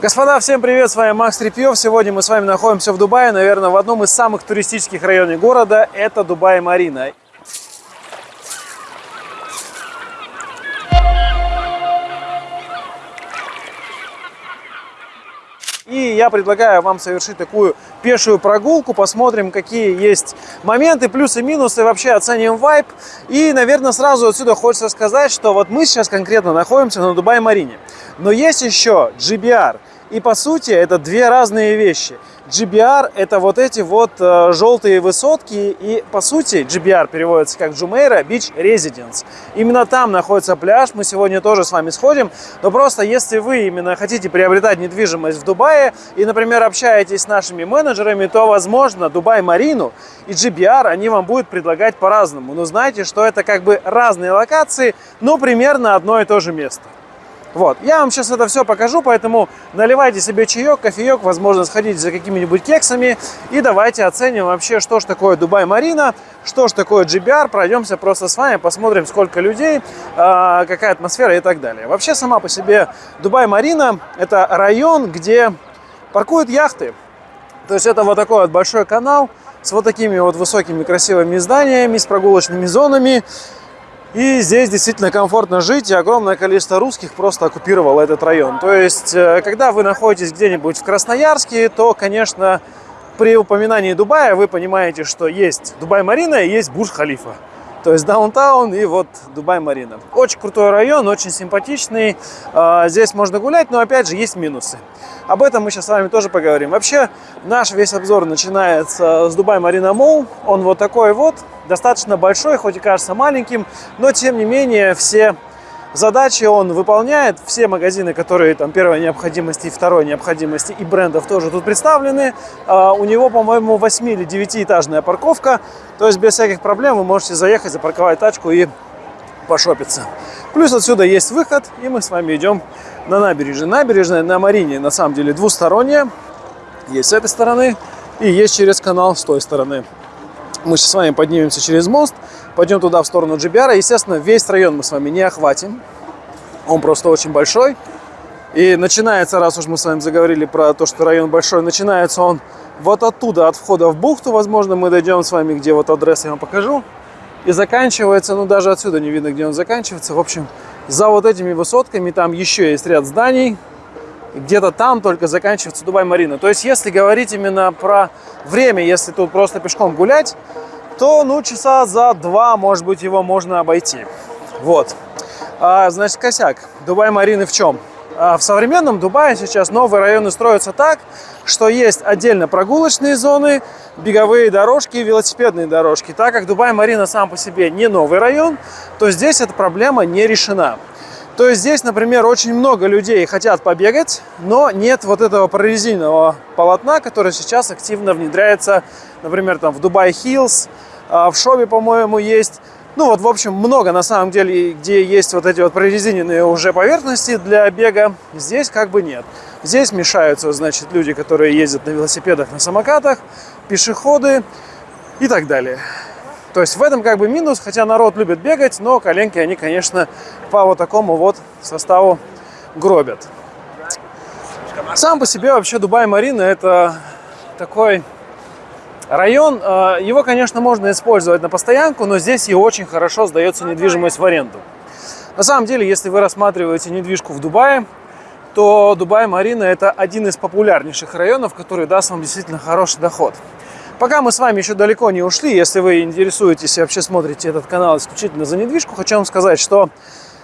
Господа, всем привет, с вами Макс Трепьев. Сегодня мы с вами находимся в Дубае, наверное, в одном из самых туристических районов города. Это Дубай-Марина. И я предлагаю вам совершить такую пешую прогулку, посмотрим, какие есть моменты, плюсы, минусы, вообще оценим вайп. И, наверное, сразу отсюда хочется сказать, что вот мы сейчас конкретно находимся на Дубай-Марине. Но есть еще GBR – и по сути это две разные вещи. GBR это вот эти вот э, желтые высотки и по сути GBR переводится как Jumeirah Beach Residence. Именно там находится пляж, мы сегодня тоже с вами сходим, но просто если вы именно хотите приобретать недвижимость в Дубае и, например, общаетесь с нашими менеджерами, то, возможно, Дубай Марину и GBR они вам будут предлагать по-разному. Но знайте, что это как бы разные локации, но примерно одно и то же место. Вот, я вам сейчас это все покажу, поэтому наливайте себе чаек, кофеек, возможно, сходите за какими-нибудь кексами и давайте оценим вообще, что же такое Дубай Марина, что же такое GBR, пройдемся просто с вами, посмотрим, сколько людей, а, какая атмосфера и так далее. Вообще, сама по себе Дубай Марина – это район, где паркуют яхты, то есть это вот такой вот большой канал с вот такими вот высокими красивыми зданиями, с прогулочными зонами, и здесь действительно комфортно жить, и огромное количество русских просто оккупировало этот район. То есть, э, когда вы находитесь где-нибудь в Красноярске, то, конечно, при упоминании Дубая вы понимаете, что есть Дубай-Марина и есть Бурдж-Халифа. То есть даунтаун и вот Дубай-Марина. Очень крутой район, очень симпатичный. А, здесь можно гулять, но опять же есть минусы. Об этом мы сейчас с вами тоже поговорим. Вообще наш весь обзор начинается с Дубай-Марина Молл. Он вот такой вот, достаточно большой, хоть и кажется маленьким, но тем не менее все задачи он выполняет. Все магазины, которые там первой необходимости и второй необходимости и брендов тоже тут представлены. А, у него, по-моему, 8 или 9-этажная парковка. То есть без всяких проблем вы можете заехать, запарковать тачку и пошопиться. Плюс отсюда есть выход, и мы с вами идем на набережную. Набережная на Марине на самом деле двусторонняя. Есть с этой стороны и есть через канал с той стороны. Мы сейчас с вами поднимемся через мост, пойдем туда в сторону Джибиара. Естественно, весь район мы с вами не охватим. Он просто очень большой. И начинается, раз уж мы с вами заговорили про то, что район большой, начинается он вот оттуда, от входа в бухту. Возможно, мы дойдем с вами, где вот адрес я вам покажу. И заканчивается, ну даже отсюда не видно, где он заканчивается. В общем, за вот этими высотками там еще есть ряд зданий где-то там только заканчивается Дубай-Марина. То есть, если говорить именно про время, если тут просто пешком гулять, то, ну, часа за два, может быть, его можно обойти. Вот. А, значит, косяк. Дубай-Марины в чем? А в современном Дубае сейчас новые районы строятся так, что есть отдельно прогулочные зоны, беговые дорожки и велосипедные дорожки. Так как Дубай-Марина сам по себе не новый район, то здесь эта проблема не решена. То есть здесь, например, очень много людей хотят побегать, но нет вот этого прорезиненного полотна, которое сейчас активно внедряется, например, там в Дубай Хиллз, в Шобе, по-моему, есть. Ну вот, в общем, много на самом деле, где есть вот эти вот прорезиненные уже поверхности для бега, здесь как бы нет. Здесь мешаются, значит, люди, которые ездят на велосипедах, на самокатах, пешеходы и так далее. То есть в этом как бы минус, хотя народ любит бегать, но коленки они, конечно, по вот такому вот составу гробят. Сам по себе вообще Дубай-Марина это такой район. Э, его, конечно, можно использовать на постоянку, но здесь и очень хорошо сдается недвижимость в аренду. На самом деле, если вы рассматриваете недвижку в Дубае, то Дубай-Марина это один из популярнейших районов, который даст вам действительно хороший доход. Пока мы с вами еще далеко не ушли, если вы интересуетесь и вообще смотрите этот канал исключительно за недвижку, хочу вам сказать, что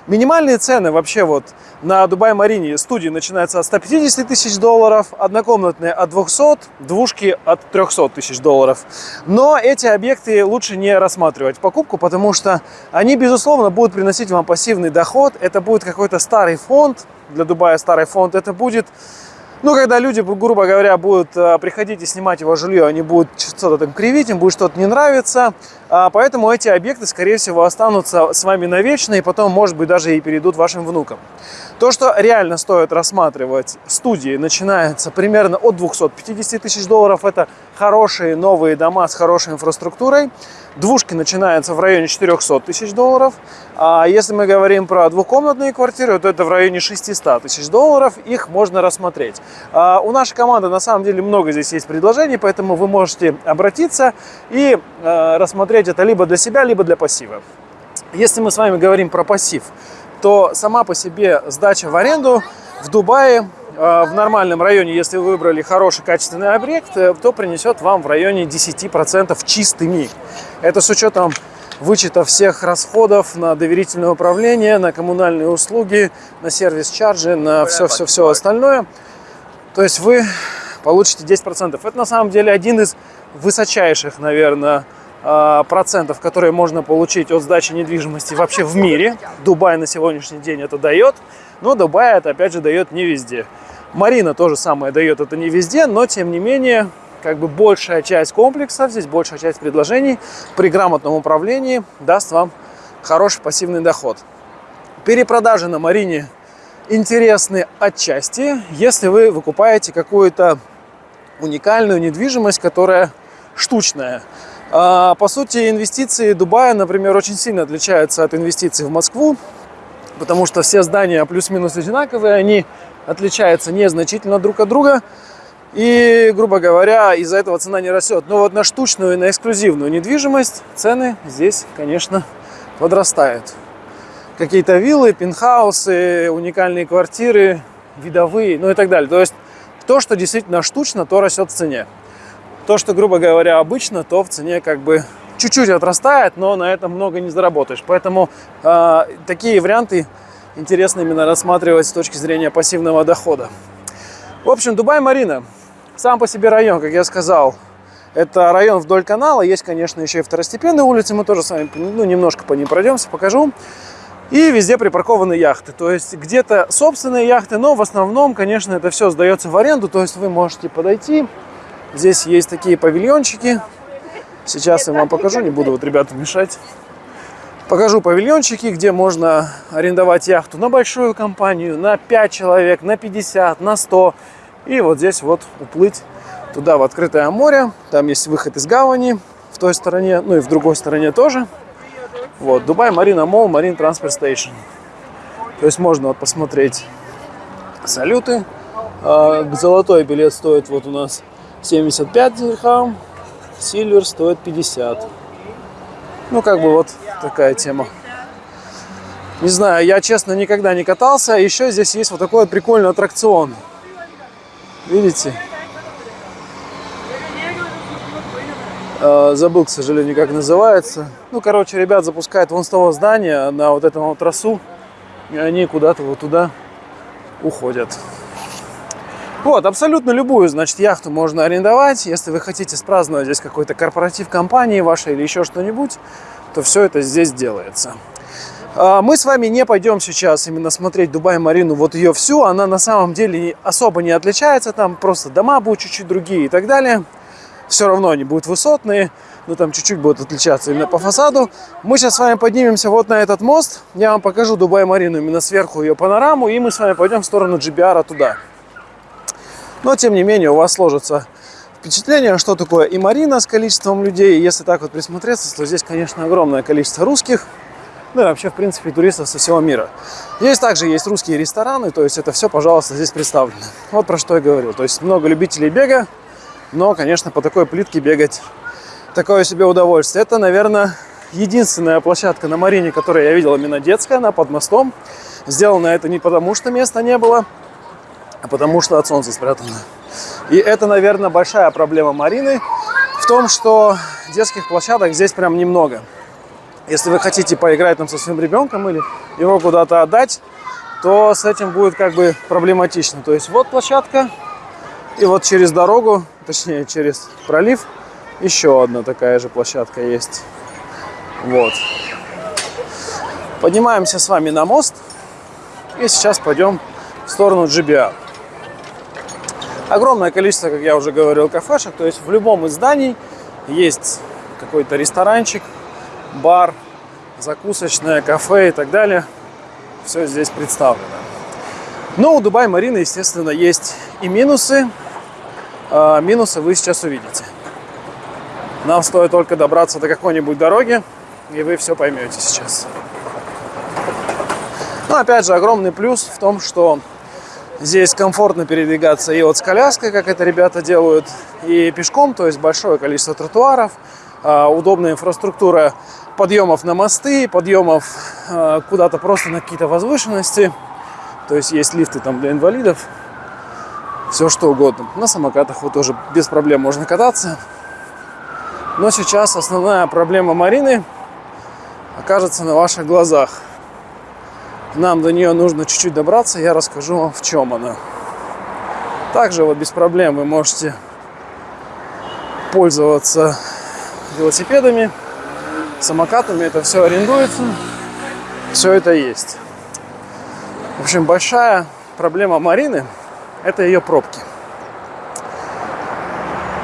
минимальные цены вообще вот на Дубай-Марине студии начинаются от 150 тысяч долларов, однокомнатные от 200, двушки от 300 тысяч долларов. Но эти объекты лучше не рассматривать покупку, потому что они, безусловно, будут приносить вам пассивный доход. Это будет какой-то старый фонд, для Дубая старый фонд, это будет ну, когда люди, грубо говоря, будут э, приходить и снимать его жилье, они будут что-то там кривить, им будет что-то не нравиться. А, поэтому эти объекты, скорее всего, останутся с вами навечно и потом, может быть, даже и перейдут вашим внукам. То, что реально стоит рассматривать студии, начинается примерно от 250 тысяч долларов. Это хорошие новые дома с хорошей инфраструктурой. Двушки начинаются в районе 400 тысяч долларов. А если мы говорим про двухкомнатные квартиры, то это в районе 600 тысяч долларов. Их можно рассмотреть. А у нашей команды на самом деле много здесь есть предложений, поэтому вы можете обратиться и э, рассмотреть это либо для себя, либо для пассива. Если мы с вами говорим про пассив, то сама по себе сдача в аренду в Дубае э, в нормальном районе, если вы выбрали хороший качественный объект, э, то принесет вам в районе 10% чистыми. Это с учетом вычета всех расходов на доверительное управление, на коммунальные услуги, на сервис-чарджи, на все-все-все остальное. То есть вы получите 10%. Это на самом деле один из высочайших, наверное, процентов, которые можно получить от сдачи недвижимости вообще в мире. Дубай на сегодняшний день это дает, но Дубай это опять же дает не везде. Марина тоже самое дает это не везде, но тем не менее как бы большая часть комплексов, здесь большая часть предложений при грамотном управлении даст вам хороший пассивный доход. Перепродажи на Марине интересны отчасти, если вы выкупаете какую-то уникальную недвижимость, которая штучная. А, по сути, инвестиции Дубая, например, очень сильно отличаются от инвестиций в Москву, потому что все здания плюс-минус одинаковые, они отличаются незначительно друг от друга. И, грубо говоря, из-за этого цена не растет. Но вот на штучную и на эксклюзивную недвижимость цены здесь, конечно, подрастают. Какие-то виллы, пентхаусы, уникальные квартиры, видовые, ну и так далее. То есть то, что действительно штучно, то растет в цене. То, что, грубо говоря, обычно, то в цене как бы чуть-чуть отрастает, но на этом много не заработаешь. Поэтому э, такие варианты интересно именно рассматривать с точки зрения пассивного дохода. В общем, Дубай-Марина. Сам по себе район, как я сказал, это район вдоль канала. Есть, конечно, еще и второстепенные улицы. Мы тоже с вами ну, немножко по ним пройдемся, покажу. И везде припаркованы яхты. То есть где-то собственные яхты, но в основном, конечно, это все сдается в аренду. То есть вы можете подойти, Здесь есть такие павильончики. Сейчас я вам покажу, не буду вот ребятам мешать. Покажу павильончики, где можно арендовать яхту на большую компанию, на 5 человек, на 50, на 100. И вот здесь вот уплыть туда, в открытое море. Там есть выход из гавани в той стороне, ну и в другой стороне тоже. Вот, Dubai Marina Mall, Marine Transport Station. То есть можно вот посмотреть салюты. А, золотой билет стоит вот у нас 75 дирхам, silver стоит 50. Ну, как бы вот такая тема. Не знаю, я, честно, никогда не катался. Еще здесь есть вот такой вот прикольный аттракцион. Видите? А, забыл, к сожалению, как называется. Ну, короче, ребят запускают вон с того здания на вот этом вот трассу. И они куда-то вот туда уходят. Вот, абсолютно любую, значит, яхту можно арендовать. Если вы хотите спраздновать здесь какой-то корпоратив компании вашей или еще что-нибудь, то все это здесь делается. А, мы с вами не пойдем сейчас именно смотреть Дубай-Марину, вот ее всю. Она на самом деле особо не отличается. Там просто дома будут чуть-чуть другие и так далее. Все равно они будут высотные, но там чуть-чуть будут отличаться именно по фасаду. Мы сейчас с вами поднимемся вот на этот мост. Я вам покажу Дубай-Марину именно сверху ее панораму. И мы с вами пойдем в сторону GBR туда. Но, тем не менее, у вас сложится впечатление, что такое и Марина с количеством людей. Если так вот присмотреться, то здесь, конечно, огромное количество русских. Ну и вообще, в принципе, туристов со всего мира. Здесь также есть русские рестораны, то есть это все, пожалуйста, здесь представлено. Вот про что я говорил. То есть много любителей бега, но, конечно, по такой плитке бегать такое себе удовольствие. Это, наверное, единственная площадка на Марине, которую я видел именно детская, она под мостом. Сделано это не потому, что места не было, потому что от солнца спрятано. И это, наверное, большая проблема Марины в том, что детских площадок здесь прям немного. Если вы хотите поиграть там со своим ребенком или его куда-то отдать, то с этим будет как бы проблематично. То есть вот площадка, и вот через дорогу, точнее через пролив, еще одна такая же площадка есть. Вот. Поднимаемся с вами на мост и сейчас пойдем в сторону GBA. Огромное количество, как я уже говорил, кафешек. То есть в любом из зданий есть какой-то ресторанчик, бар, закусочное, кафе и так далее. Все здесь представлено. Но у Дубай Марины, естественно, есть и минусы. А минусы вы сейчас увидите. Нам стоит только добраться до какой-нибудь дороги, и вы все поймете сейчас. Но опять же, огромный плюс в том, что здесь комфортно передвигаться и вот с коляской, как это ребята делают, и пешком, то есть большое количество тротуаров, а, удобная инфраструктура подъемов на мосты, подъемов а, куда-то просто на какие-то возвышенности. То есть есть лифты там для инвалидов, все что угодно. На самокатах вот тоже без проблем можно кататься. Но сейчас основная проблема Марины окажется на ваших глазах. Нам до нее нужно чуть-чуть добраться, я расскажу вам, в чем она. Также вот без проблем вы можете пользоваться велосипедами, самокатами, это все арендуется, все это есть. В общем, большая проблема Марины – это ее пробки.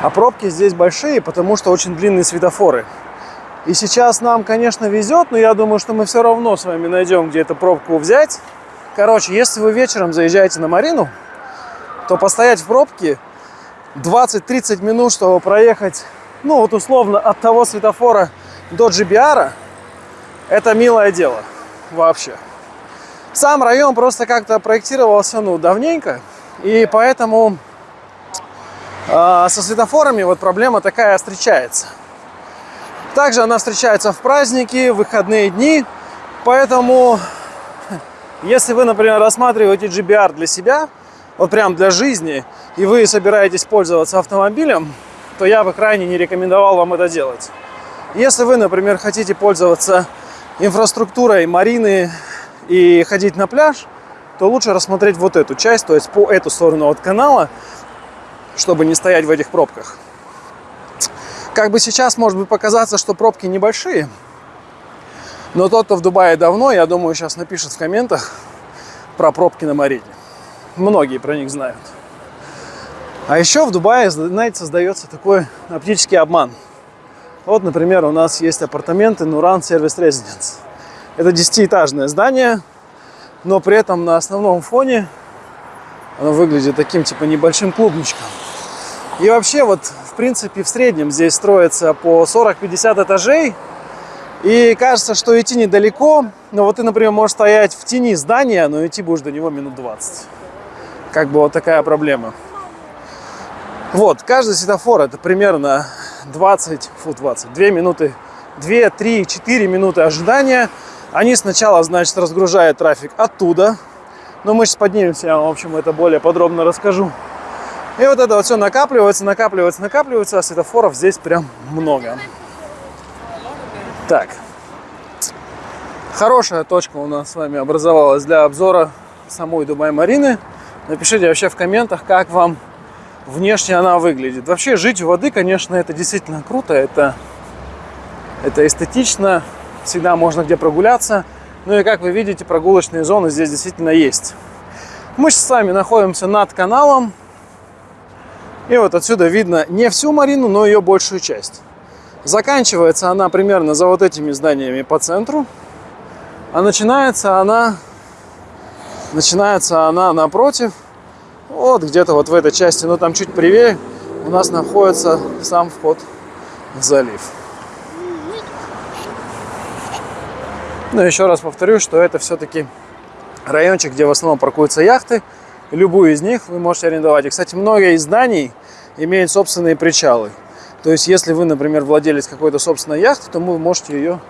А пробки здесь большие, потому что очень длинные светофоры. И сейчас нам, конечно, везет, но я думаю, что мы все равно с вами найдем, где эту пробку взять. Короче, если вы вечером заезжаете на Марину, то постоять в пробке 20-30 минут, чтобы проехать, ну вот условно, от того светофора до GBR, это милое дело вообще. Сам район просто как-то проектировался, ну, давненько, и поэтому а, со светофорами вот проблема такая встречается. Также она встречается в праздники, в выходные дни. Поэтому, если вы, например, рассматриваете GBR для себя, вот прям для жизни, и вы собираетесь пользоваться автомобилем, то я бы крайне не рекомендовал вам это делать. Если вы, например, хотите пользоваться инфраструктурой марины и ходить на пляж, то лучше рассмотреть вот эту часть, то есть по эту сторону от канала, чтобы не стоять в этих пробках. Как бы сейчас может быть показаться, что пробки небольшие, но тот, кто в Дубае давно, я думаю, сейчас напишет в комментах про пробки на Марине. Многие про них знают. А еще в Дубае, знаете, создается такой оптический обман. Вот, например, у нас есть апартаменты Нуран Service Residence. Это десятиэтажное здание, но при этом на основном фоне оно выглядит таким типа небольшим клубничком. И вообще вот в принципе в среднем здесь строится по 40-50 этажей. И кажется, что идти недалеко, но вот ты, например, можешь стоять в тени здания, но идти будешь до него минут 20. Как бы вот такая проблема. Вот, каждый светофор это примерно 20, фу, 20, 2 минуты, 2, 3, 4 минуты ожидания. Они сначала, значит, разгружают трафик оттуда, но мы сейчас поднимемся, я вам, в общем, это более подробно расскажу. И вот это вот все накапливается, накапливается, накапливается, а светофоров здесь прям много. Так. Хорошая точка у нас с вами образовалась для обзора самой Дубай-Марины. Напишите вообще в комментах, как вам внешне она выглядит. Вообще жить у воды, конечно, это действительно круто, это, это эстетично, всегда можно где прогуляться. Ну и как вы видите, прогулочные зоны здесь действительно есть. Мы с вами находимся над каналом, и вот отсюда видно не всю марину, но ее большую часть. Заканчивается она примерно за вот этими зданиями по центру. А начинается она, начинается она напротив, вот где-то вот в этой части, но там чуть правее у нас находится сам вход в залив. Но еще раз повторю, что это все-таки райончик, где в основном паркуются яхты, любую из них вы можете арендовать. И, кстати, многие из зданий имеют собственные причалы. То есть, если вы, например, владелец какой-то собственной яхты, то вы можете ее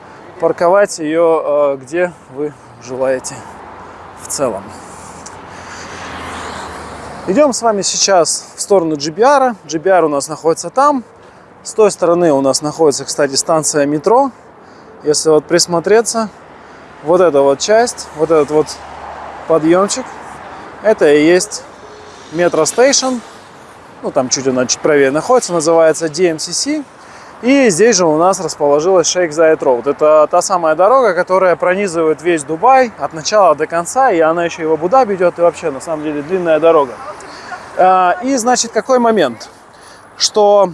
парковать ее э, где вы желаете в целом. Идем с вами сейчас в сторону GBR. GBR у нас находится там. С той стороны у нас находится, кстати, станция метро. Если вот присмотреться, вот эта вот часть, вот этот вот подъемчик – это и есть метро стейшн. Ну, там чуть она чуть правее находится, называется DMCC. И здесь же у нас расположилась Шейх Зайд Роуд. Это та самая дорога, которая пронизывает весь Дубай от начала до конца, и она еще и в Абу-Даби идет, и вообще, на самом деле, длинная дорога. А, и, значит, какой момент? Что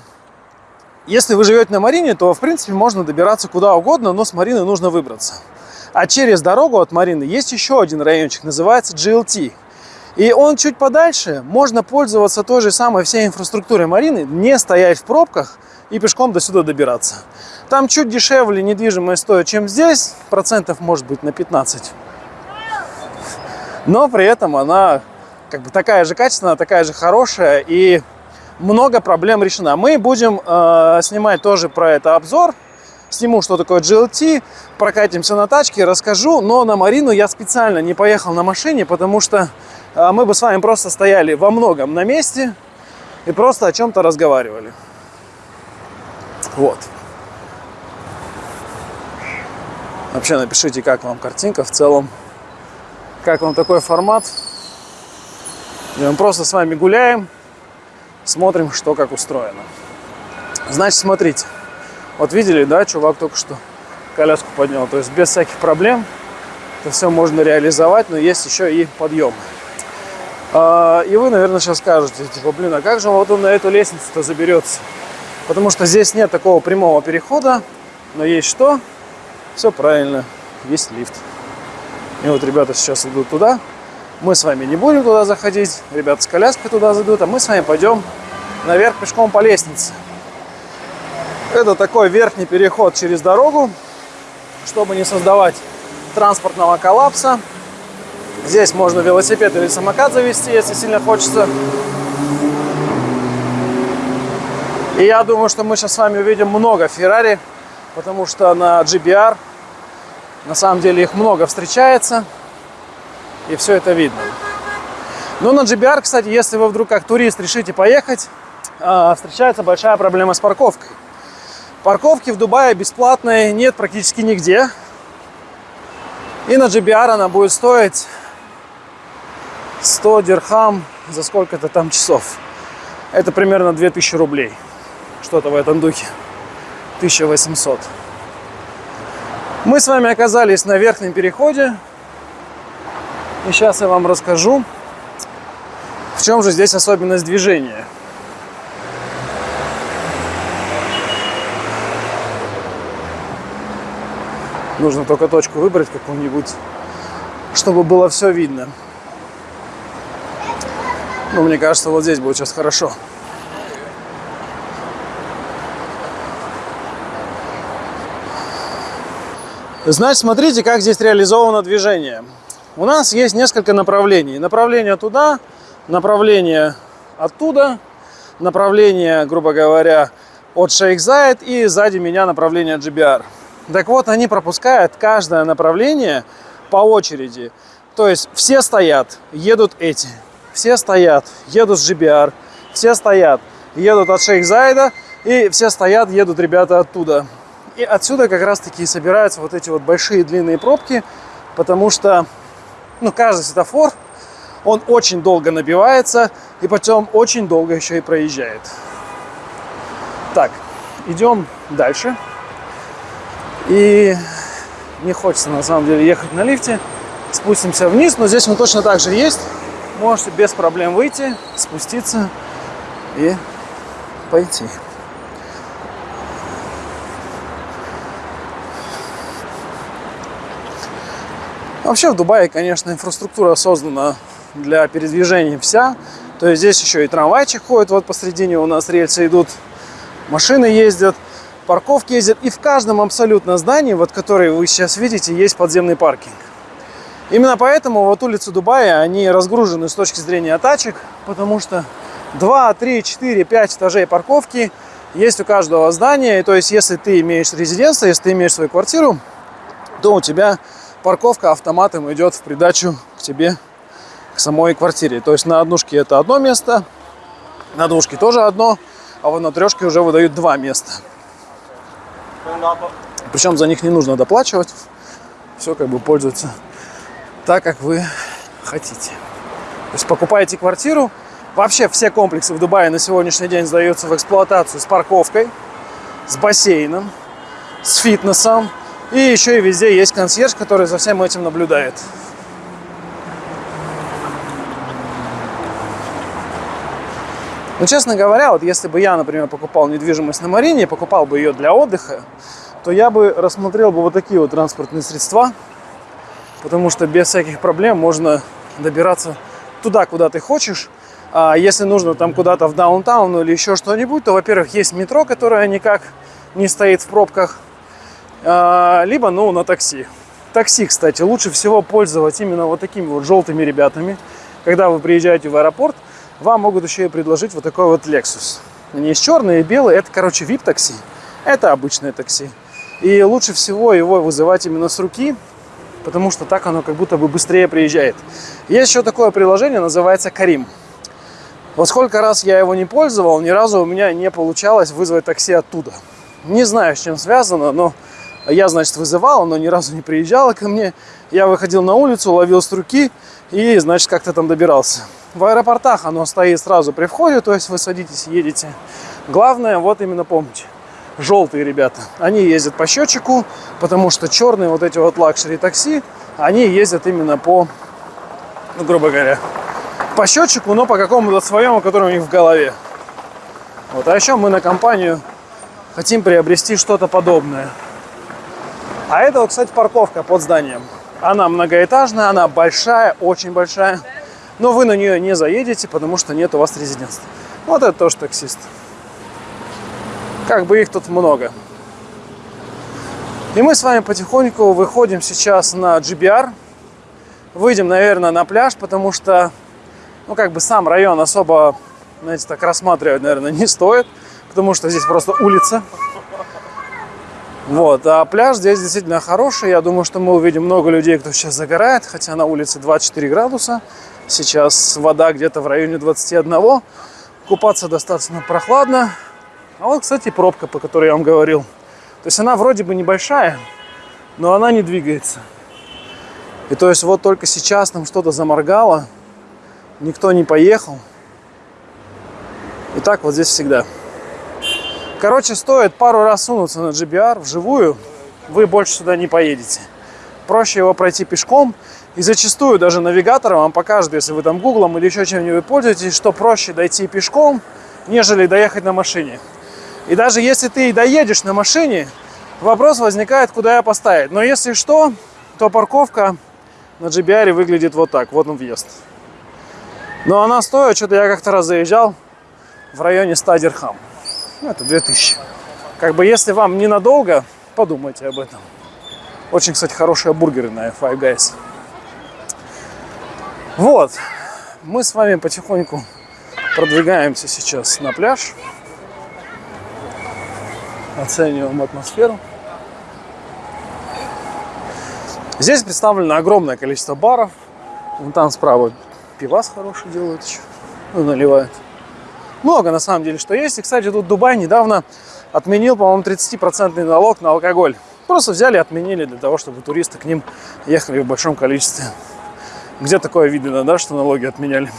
если вы живете на Марине, то, в принципе, можно добираться куда угодно, но с Марины нужно выбраться. А через дорогу от Марины есть еще один райончик, называется GLT. И он чуть подальше, можно пользоваться той же самой всей инфраструктурой Марины, не стоять в пробках и пешком до сюда добираться. Там чуть дешевле недвижимое стоит, чем здесь, процентов может быть на 15. Но при этом она как бы такая же качественная, такая же хорошая и много проблем решена. Мы будем э, снимать тоже про это обзор, сниму, что такое GLT, прокатимся на тачке, расскажу, но на Марину я специально не поехал на машине, потому что мы бы с вами просто стояли во многом на месте и просто о чем-то разговаривали. Вот. Вообще напишите, как вам картинка в целом, как вам такой формат. И мы просто с вами гуляем, смотрим, что как устроено. Значит, смотрите. Вот видели, да, чувак только что коляску поднял. То есть без всяких проблем это все можно реализовать, но есть еще и подъем. А, и вы, наверное, сейчас скажете, типа, блин, а как же вот он на эту лестницу-то заберется? Потому что здесь нет такого прямого перехода, но есть что? Все правильно, есть лифт. И вот ребята сейчас идут туда. Мы с вами не будем туда заходить. Ребята с коляской туда зайдут, а мы с вами пойдем наверх пешком по лестнице. Это такой верхний переход через дорогу, чтобы не создавать транспортного коллапса. Здесь можно велосипед или самокат завести, если сильно хочется. И я думаю, что мы сейчас с вами увидим много Феррари, потому что на GBR на самом деле их много встречается, и все это видно. Но на GBR, кстати, если вы вдруг как турист решите поехать, а, встречается большая проблема с парковкой. Парковки в Дубае бесплатные нет практически нигде. И на GBR она будет стоить 100 дирхам за сколько-то там часов. Это примерно 2000 рублей. Что-то в этом духе. 1800. Мы с вами оказались на верхнем переходе. И сейчас я вам расскажу, в чем же здесь особенность движения. Нужно только точку выбрать какую-нибудь, чтобы было все видно. Ну, мне кажется, вот здесь будет сейчас хорошо. Значит, смотрите, как здесь реализовано движение. У нас есть несколько направлений. Направление туда, направление оттуда, направление, грубо говоря, от Шейх Зайд и сзади меня направление GBR. Так вот, они пропускают каждое направление по очереди. То есть все стоят, едут эти. Все стоят, едут с GBR. Все стоят, едут от Шейх Зайда. И все стоят, едут ребята оттуда. И отсюда как раз таки собираются вот эти вот большие длинные пробки. Потому что ну, каждый светофор, он очень долго набивается. И потом очень долго еще и проезжает. Так, идем дальше. И не хочется на самом деле ехать на лифте. Спустимся вниз, но здесь он точно так же есть. Можете без проблем выйти, спуститься и пойти. Вообще в Дубае, конечно, инфраструктура создана для передвижения вся. То есть здесь еще и трамвайчик ходит, вот посредине у нас рельсы идут, машины ездят парковки ездят. И в каждом абсолютно здании, вот которые вы сейчас видите, есть подземный паркинг. Именно поэтому вот улицы Дубая, они разгружены с точки зрения тачек, потому что 2, 3, 4, 5 этажей парковки есть у каждого здания. И то есть, если ты имеешь резиденцию, если ты имеешь свою квартиру, то у тебя парковка автоматом идет в придачу к тебе, к самой квартире. То есть на однушке это одно место, на двушке тоже одно, а вот на трешке уже выдают два места. Причем за них не нужно доплачивать. Все как бы пользуется так, как вы хотите. То есть покупаете квартиру. Вообще все комплексы в Дубае на сегодняшний день сдаются в эксплуатацию с парковкой, с бассейном, с фитнесом. И еще и везде есть консьерж, который за всем этим наблюдает. Но, ну, честно говоря, вот если бы я, например, покупал недвижимость на Марине, покупал бы ее для отдыха, то я бы рассмотрел бы вот такие вот транспортные средства, потому что без всяких проблем можно добираться туда, куда ты хочешь. А если нужно там куда-то в даунтаун или еще что-нибудь, то, во-первых, есть метро, которое никак не стоит в пробках, а, либо, ну, на такси. Такси, кстати, лучше всего пользоваться именно вот такими вот желтыми ребятами. Когда вы приезжаете в аэропорт, вам могут еще и предложить вот такой вот Lexus. Они есть черные и белые, это, короче, VIP-такси. Это обычное такси. И лучше всего его вызывать именно с руки, потому что так оно как будто бы быстрее приезжает. Есть еще такое приложение, называется Карим. Вот сколько раз я его не пользовал, ни разу у меня не получалось вызвать такси оттуда. Не знаю, с чем связано, но я, значит, вызывал, оно ни разу не приезжало ко мне. Я выходил на улицу, ловил с руки и, значит, как-то там добирался. В аэропортах оно стоит сразу при входе, то есть вы садитесь, едете. Главное, вот именно помните, желтые ребята, они ездят по счетчику, потому что черные вот эти вот luxury такси, они ездят именно по, ну, грубо говоря, по счетчику, но по какому-то своему, который у них в голове. Вот. А еще мы на компанию хотим приобрести что-то подобное. А это, вот, кстати, парковка под зданием. Она многоэтажная, она большая, очень большая. Но вы на нее не заедете, потому что нет у вас резидентства. Вот это тоже таксист. Как бы их тут много. И мы с вами потихоньку выходим сейчас на GBR. Выйдем, наверное, на пляж, потому что, ну, как бы сам район особо, знаете, так рассматривать, наверное, не стоит, потому что здесь просто улица. Вот, а пляж здесь действительно хороший. Я думаю, что мы увидим много людей, кто сейчас загорает, хотя на улице 24 градуса. Сейчас вода где-то в районе 21. Купаться достаточно прохладно. А вот, кстати, пробка, по которой я вам говорил. То есть она вроде бы небольшая, но она не двигается. И то есть вот только сейчас там что-то заморгало, никто не поехал. И так вот здесь всегда. Короче, стоит пару раз сунуться на GBR вживую, вы больше сюда не поедете. Проще его пройти пешком. И зачастую даже навигатор вам покажет, если вы там гуглом или еще чем-нибудь пользуетесь, что проще дойти пешком, нежели доехать на машине. И даже если ты доедешь на машине, вопрос возникает, куда я поставить. Но если что, то парковка на GBR выглядит вот так. Вот он въезд. Но она стоит, что-то я как-то раз заезжал в районе 100 дирхам. Ну, это 2000. Как бы если вам ненадолго, подумайте об этом. Очень, кстати, хорошие бургеры на Five Guys. Вот. Мы с вами потихоньку продвигаемся сейчас на пляж оцениваем атмосферу. Здесь представлено огромное количество баров. Вон там справа пивас хороший делают еще. Ну, наливают. Много на самом деле что есть. И, кстати, тут Дубай недавно отменил, по-моему, 30% налог на алкоголь. Просто взяли отменили для того, чтобы туристы к ним ехали в большом количестве. Где такое видно, да, что налоги отменяли?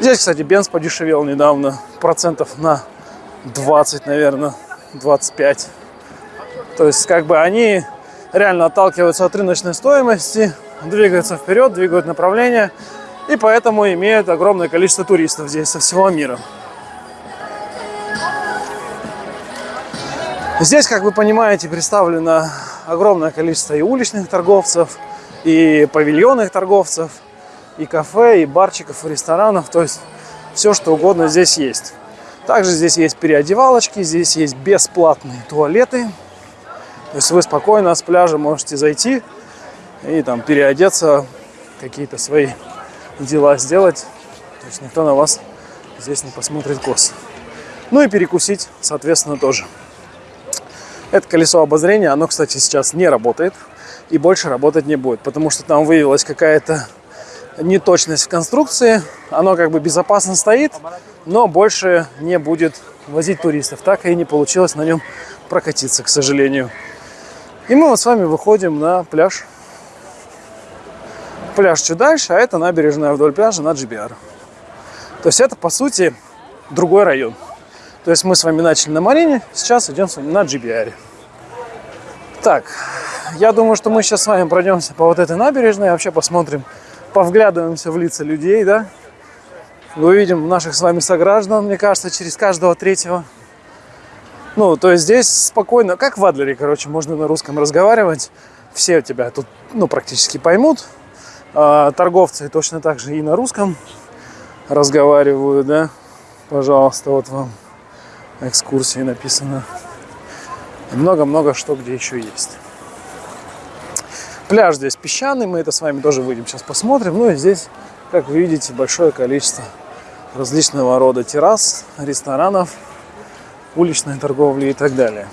Здесь, кстати, бенз подешевел недавно, процентов на 20, наверное. 25. То есть, как бы они реально отталкиваются от рыночной стоимости, двигаются вперед, двигают направление, и поэтому имеют огромное количество туристов здесь со всего мира. Здесь, как вы понимаете, представлено огромное количество и уличных торговцев, и павильонных торговцев, и кафе, и барчиков, и ресторанов. То есть все, что угодно здесь есть. Также здесь есть переодевалочки, здесь есть бесплатные туалеты. То есть вы спокойно с пляжа можете зайти и там переодеться, какие-то свои дела сделать. То есть никто на вас здесь не посмотрит кос. Ну и перекусить, соответственно, тоже. Это колесо обозрения, оно, кстати, сейчас не работает и больше работать не будет, потому что там выявилась какая-то неточность в конструкции. Оно как бы безопасно стоит, но больше не будет возить туристов. Так и не получилось на нем прокатиться, к сожалению. И мы вот с вами выходим на пляж. Пляж чуть дальше, а это набережная вдоль пляжа на GBR. То есть это, по сути, другой район. То есть мы с вами начали на Марине, сейчас идем с вами на GBR. Так, я думаю, что мы сейчас с вами пройдемся по вот этой набережной, вообще посмотрим, повглядываемся в лица людей, да, увидим наших с вами сограждан, мне кажется, через каждого третьего. Ну, то есть здесь спокойно, как в Адлере, короче, можно на русском разговаривать. Все тебя тут, ну, практически поймут. А, торговцы точно так же и на русском разговаривают, да. Пожалуйста, вот вам экскурсии написано. Много-много что где еще есть. Пляж здесь песчаный, мы это с вами тоже выйдем сейчас посмотрим. Ну и здесь, как вы видите, большое количество различного рода террас, ресторанов, уличной торговли и так далее.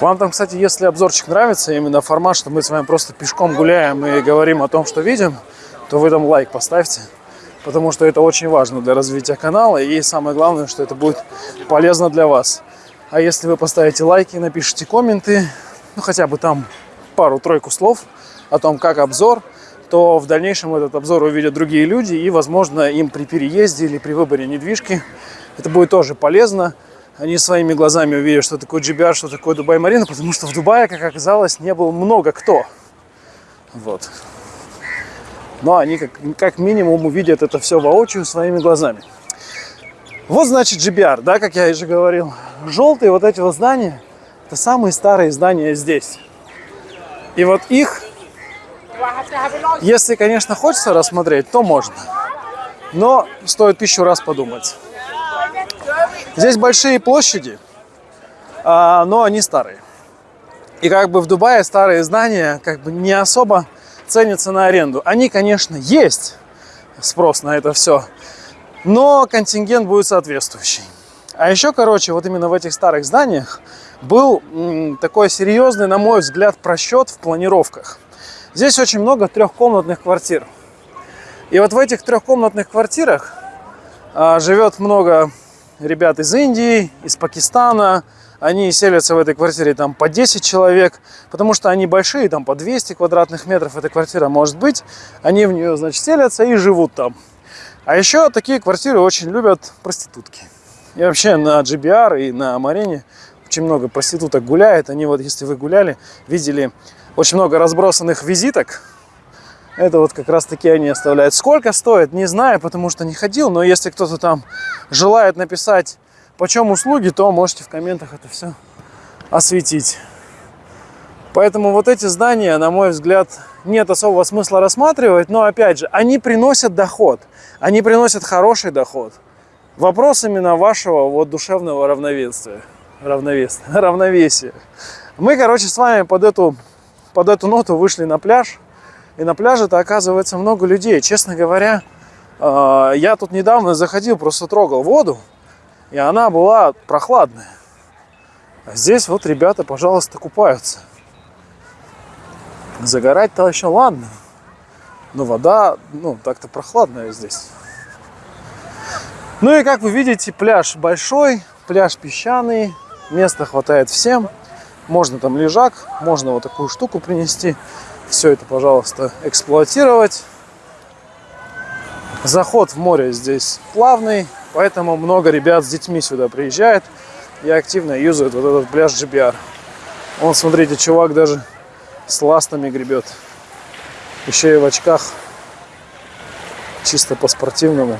Вам там, кстати, если обзорчик нравится, именно формат, что мы с вами просто пешком гуляем и говорим о том, что видим, то вы там лайк поставьте, потому что это очень важно для развития канала, и самое главное, что это будет полезно для вас. А если вы поставите лайки, напишите комменты, ну хотя бы там пару-тройку слов о том, как обзор, то в дальнейшем этот обзор увидят другие люди, и, возможно, им при переезде или при выборе недвижки это будет тоже полезно. Они своими глазами увидят, что такое GBR, что такое Дубай Марина, потому что в Дубае, как оказалось, не было много кто. Вот. Но они как, как минимум увидят это все воочию своими глазами. Вот значит GBR, да, как я уже говорил. Желтые вот эти вот здания, это самые старые здания здесь. И вот их, если, конечно, хочется рассмотреть, то можно. Но стоит тысячу раз подумать. Здесь большие площади, а, но они старые. И как бы в Дубае старые здания как бы не особо ценятся на аренду. Они, конечно, есть спрос на это все, но контингент будет соответствующий. А еще, короче, вот именно в этих старых зданиях был такой серьезный, на мой взгляд, просчет в планировках. Здесь очень много трехкомнатных квартир. И вот в этих трехкомнатных квартирах а, живет много ребят из Индии, из Пакистана. Они селятся в этой квартире там по 10 человек, потому что они большие, там по 200 квадратных метров эта квартира может быть. Они в нее, значит, селятся и живут там. А еще такие квартиры очень любят проститутки. И вообще на GBR и на Марине очень много проституток гуляет. Они вот, если вы гуляли, видели очень много разбросанных визиток это вот как раз таки они оставляют. Сколько стоит, не знаю, потому что не ходил. Но если кто-то там желает написать, почем услуги, то можете в комментах это все осветить. Поэтому вот эти здания, на мой взгляд, нет особого смысла рассматривать. Но опять же, они приносят доход. Они приносят хороший доход. Вопрос именно вашего вот душевного равновесия. Равновесия. Равновесия. Мы, короче, с вами под эту, под эту ноту вышли на пляж. И на пляже-то оказывается много людей. Честно говоря, а, я тут недавно заходил, просто трогал воду, и она была прохладная. А здесь вот ребята, пожалуйста, купаются. Загорать-то еще ладно. Но вода, ну, так-то прохладная здесь. Ну и как вы видите, пляж большой, пляж песчаный, места хватает всем. Можно там лежак, можно вот такую штуку принести все это, пожалуйста, эксплуатировать. Заход в море здесь плавный, поэтому много ребят с детьми сюда приезжает и активно юзают вот этот пляж GBR. Вон, смотрите, чувак даже с ластами гребет. Еще и в очках. Чисто по-спортивному.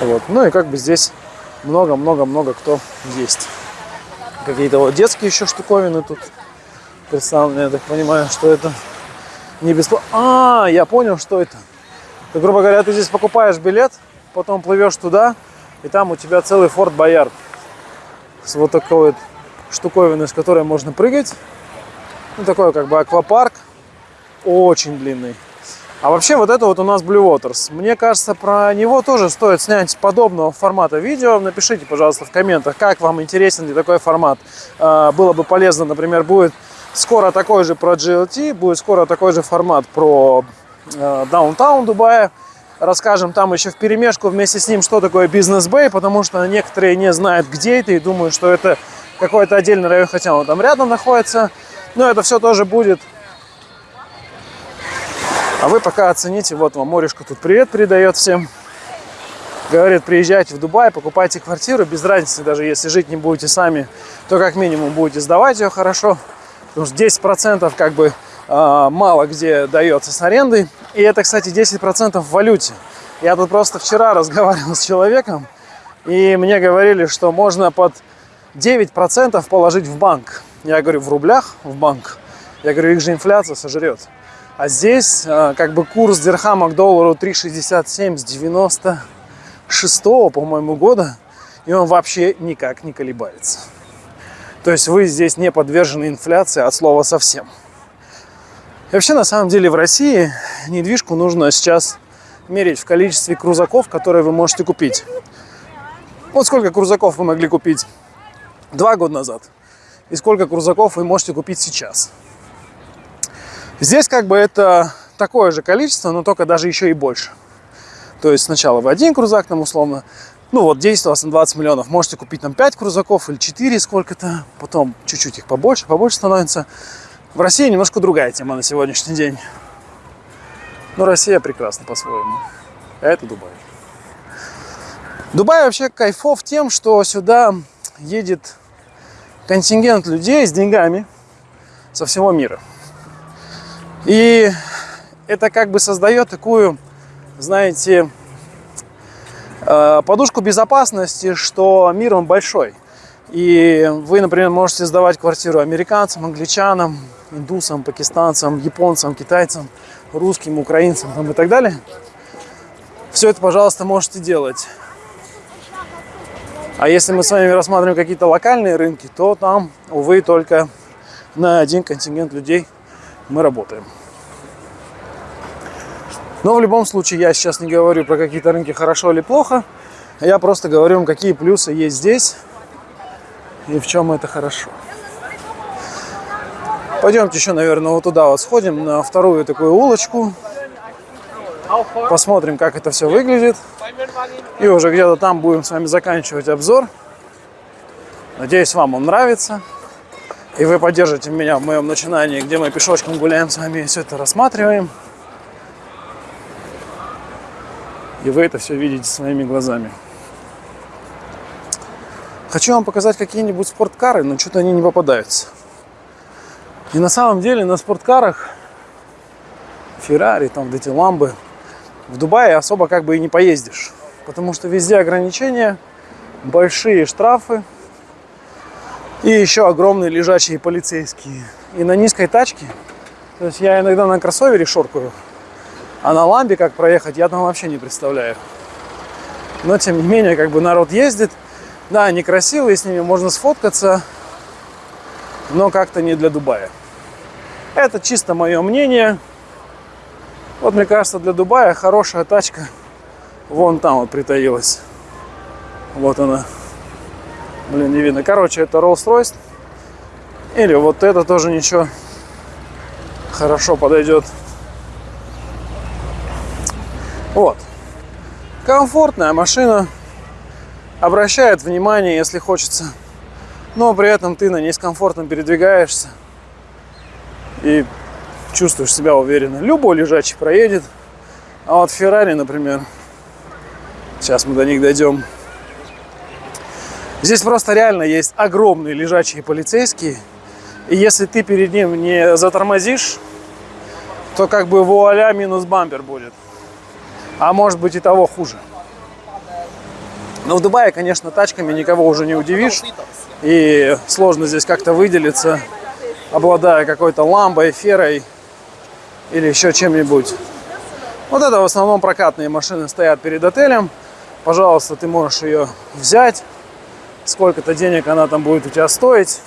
Вот. Ну и как бы здесь много-много-много кто есть. Какие-то вот детские еще штуковины тут представлено, я так понимаю, что это не бесплатно. А, я понял, что это. Ты, грубо говоря, ты здесь покупаешь билет, потом плывешь туда, и там у тебя целый Форт Боярд с вот такой вот штуковиной, с которой можно прыгать. Ну, такой как бы аквапарк, очень длинный. А вообще вот это вот у нас Blue Waters. Мне кажется, про него тоже стоит снять подобного формата видео. Напишите, пожалуйста, в комментах, как вам интересен ли такой формат. А, было бы полезно, например, будет Скоро такой же про GLT, будет скоро такой же формат про Даунтаун э, Дубая. Расскажем там еще в перемешку вместе с ним, что такое бизнес-бэй, потому что некоторые не знают, где это, и думают, что это какой-то отдельный район, хотя он там рядом находится. Но это все тоже будет. А вы пока оцените, вот вам Морешка тут привет передает всем. Говорит, приезжайте в Дубай, покупайте квартиру, без разницы, даже если жить не будете сами, то как минимум будете сдавать ее хорошо. Потому что 10% как бы э, мало где дается с арендой. И это, кстати, 10% в валюте. Я тут просто вчера разговаривал с человеком, и мне говорили, что можно под 9% положить в банк. Я говорю, в рублях в банк. Я говорю, их же инфляция сожрет. А здесь э, как бы курс дирхама к доллару 3,67 с 96 по-моему, года. И он вообще никак не колебается. То есть вы здесь не подвержены инфляции от слова совсем. И вообще, на самом деле, в России недвижку нужно сейчас мерить в количестве крузаков, которые вы можете купить. Вот сколько крузаков вы могли купить два года назад, и сколько крузаков вы можете купить сейчас. Здесь как бы это такое же количество, но только даже еще и больше. То есть сначала вы один крузак там условно, ну вот 10 у вас на 20 миллионов, можете купить там 5 крузаков или 4 сколько-то, потом чуть-чуть их побольше, побольше становится. В России немножко другая тема на сегодняшний день. Но Россия прекрасна по-своему. А это Дубай. Дубай вообще кайфов тем, что сюда едет контингент людей с деньгами со всего мира. И это как бы создает такую, знаете, э, подушку безопасности, что мир он большой. И вы, например, можете сдавать квартиру американцам, англичанам, индусам, пакистанцам, японцам, китайцам, русским, украинцам там, и так далее. Все это, пожалуйста, можете делать. А если мы с вами рассматриваем какие-то локальные рынки, то там, увы, только на один контингент людей мы работаем. Но в любом случае я сейчас не говорю про какие-то рынки хорошо или плохо. Я просто говорю вам, какие плюсы есть здесь и в чем это хорошо. Пойдемте еще, наверное, вот туда вот сходим, на вторую такую улочку. Посмотрим, как это все выглядит. И уже где-то там будем с вами заканчивать обзор. Надеюсь, вам он нравится. И вы поддержите меня в моем начинании, где мы пешочком гуляем с вами и все это рассматриваем. И вы это все видите своими глазами. Хочу вам показать какие-нибудь спорткары, но что-то они не попадаются. И на самом деле на спорткарах Феррари, там вот эти ламбы, в Дубае особо как бы и не поездишь. Потому что везде ограничения, большие штрафы и еще огромные лежачие полицейские. И на низкой тачке, то есть я иногда на кроссовере шоркаю, а на ламбе как проехать, я там вообще не представляю. Но тем не менее, как бы народ ездит. Да, они красивые, с ними можно сфоткаться, но как-то не для Дубая. Это чисто мое мнение. Вот мне кажется, для Дубая хорошая тачка вон там вот притаилась. Вот она. Блин, не видно. Короче, это Rolls-Royce. Или вот это тоже ничего. Хорошо подойдет. Вот. Комфортная машина. Обращает внимание, если хочется. Но при этом ты на ней с комфортом передвигаешься. И чувствуешь себя уверенно. Любой лежачий проедет. А вот Феррари, например, сейчас мы до них дойдем. Здесь просто реально есть огромные лежачие полицейские. И если ты перед ним не затормозишь, то как бы вуаля минус бампер будет а может быть и того хуже. Но в Дубае, конечно, тачками никого уже не удивишь. И сложно здесь как-то выделиться, обладая какой-то ламбой, ферой или еще чем-нибудь. Вот это в основном прокатные машины стоят перед отелем. Пожалуйста, ты можешь ее взять. Сколько-то денег она там будет у тебя стоить.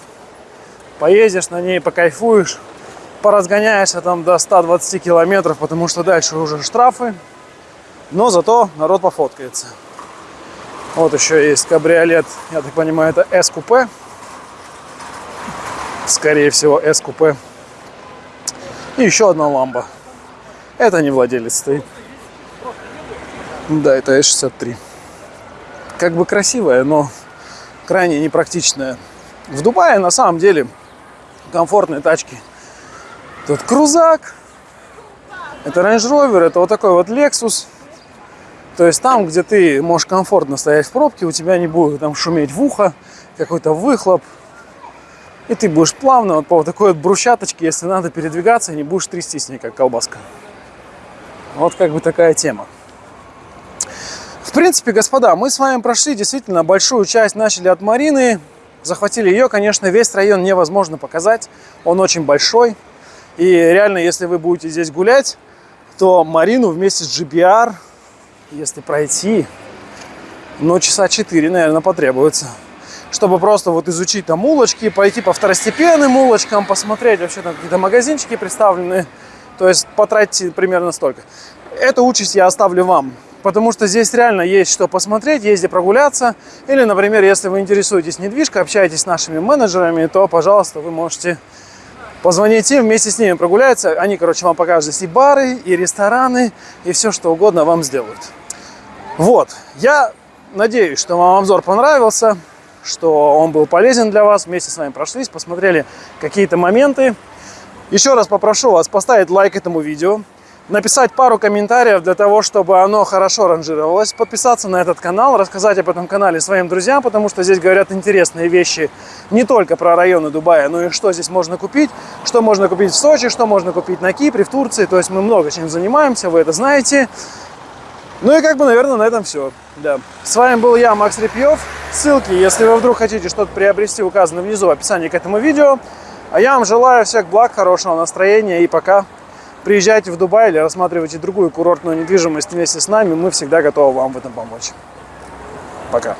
Поездишь на ней, покайфуешь. Поразгоняешься там до 120 километров, потому что дальше уже штрафы. Но зато народ пофоткается. Вот еще есть кабриолет, я так понимаю, это S-купе. Скорее всего, S-купе. И еще одна ламба. Это не владелец стоит. Да, это S63. Как бы красивая, но крайне непрактичная. В Дубае на самом деле комфортные тачки. Тут крузак, это Range Rover, это вот такой вот Lexus то есть там, где ты можешь комфортно стоять в пробке, у тебя не будет там шуметь в ухо, какой-то выхлоп. И ты будешь плавно вот по вот такой вот брусчаточке, если надо передвигаться, не будешь трястись с как колбаска. Вот как бы такая тема. В принципе, господа, мы с вами прошли действительно большую часть, начали от Марины, захватили ее. Конечно, весь район невозможно показать, он очень большой. И реально, если вы будете здесь гулять, то Марину вместе с GBR, если пройти, ну, часа 4, наверное, потребуется. Чтобы просто вот изучить там улочки, пойти по второстепенным улочкам, посмотреть вообще там какие-то магазинчики представлены. То есть потратить примерно столько. Эту участь я оставлю вам. Потому что здесь реально есть что посмотреть, есть где прогуляться. Или, например, если вы интересуетесь недвижкой, общаетесь с нашими менеджерами, то, пожалуйста, вы можете позвонить им, вместе с ними прогуляться. Они, короче, вам покажут здесь и бары, и рестораны, и все, что угодно вам сделают. Вот, я надеюсь, что вам обзор понравился, что он был полезен для вас. Вместе с вами прошлись, посмотрели какие-то моменты. Еще раз попрошу вас поставить лайк этому видео, написать пару комментариев для того, чтобы оно хорошо ранжировалось, подписаться на этот канал, рассказать об этом канале своим друзьям, потому что здесь говорят интересные вещи не только про районы Дубая, но и что здесь можно купить, что можно купить в Сочи, что можно купить на Кипре, в Турции. То есть мы много чем занимаемся, вы это знаете. Ну и как бы, наверное, на этом все. Да. С вами был я, Макс Репьев. Ссылки, если вы вдруг хотите что-то приобрести, указаны внизу в описании к этому видео. А я вам желаю всех благ, хорошего настроения и пока. Приезжайте в Дубай или рассматривайте другую курортную недвижимость вместе с нами. Мы всегда готовы вам в этом помочь. Пока.